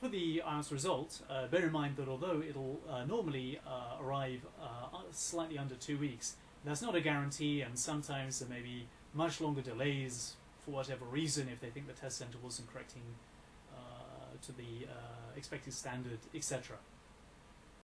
for the IELTS result, uh, bear in mind that although it'll uh, normally uh, arrive uh, slightly under two weeks, that's not a guarantee, and sometimes there may be much longer delays for whatever reason if they think the test center wasn't correcting uh, to the uh, expected standard, etc.